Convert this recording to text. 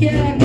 Yeah.